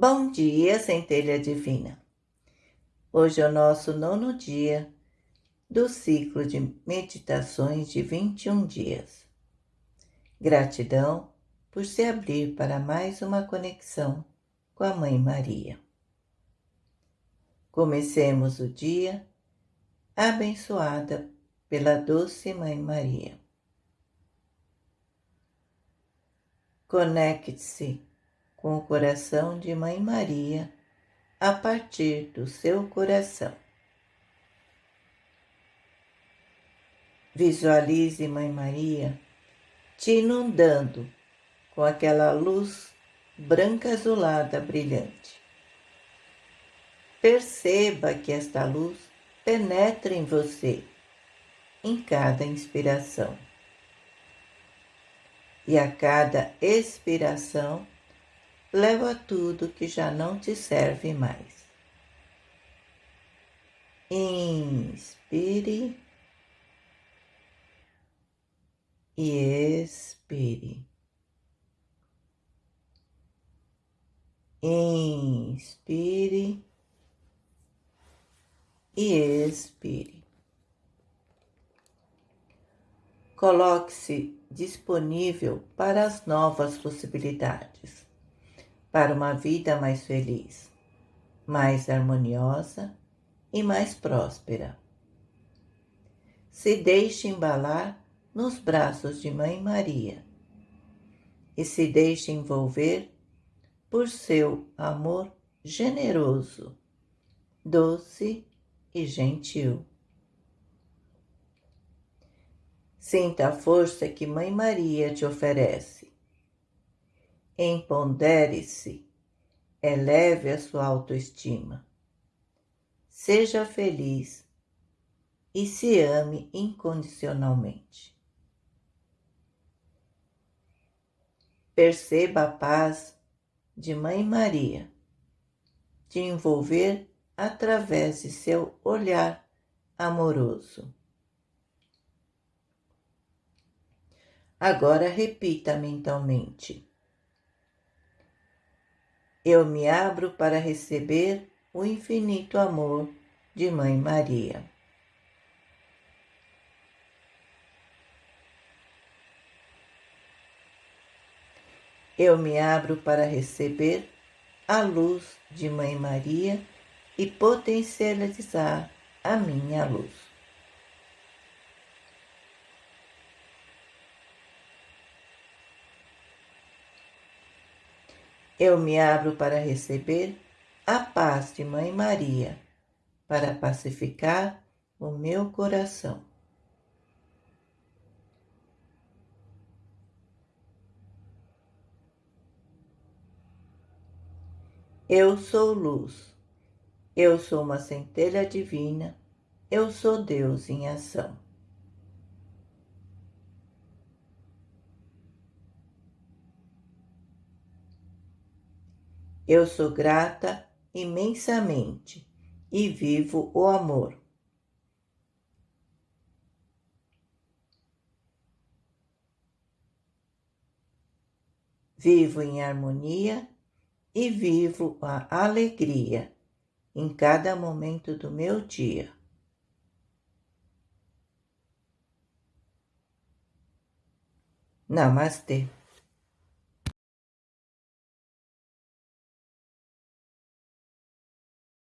Bom dia, centelha divina. Hoje é o nosso nono dia do ciclo de meditações de 21 dias. Gratidão por se abrir para mais uma conexão com a Mãe Maria. Comecemos o dia abençoada pela doce Mãe Maria. Conecte-se com o coração de Mãe Maria a partir do seu coração. Visualize Mãe Maria te inundando com aquela luz branca azulada brilhante. Perceba que esta luz penetra em você em cada inspiração. E a cada expiração, leva tudo que já não te serve mais. Inspire e expire. Inspire e expire. Coloque-se disponível para as novas possibilidades para uma vida mais feliz, mais harmoniosa e mais próspera. Se deixe embalar nos braços de Mãe Maria e se deixe envolver por seu amor generoso, doce e gentil. Sinta a força que Mãe Maria te oferece Empodere-se, eleve a sua autoestima. Seja feliz e se ame incondicionalmente. Perceba a paz de Mãe Maria te envolver através de seu olhar amoroso. Agora repita mentalmente eu me abro para receber o infinito amor de Mãe Maria. Eu me abro para receber a luz de Mãe Maria e potencializar a minha luz. Eu me abro para receber a paz de Mãe Maria, para pacificar o meu coração. Eu sou luz, eu sou uma centelha divina, eu sou Deus em ação. Eu sou grata imensamente e vivo o amor. Vivo em harmonia e vivo a alegria em cada momento do meu dia. Namastê.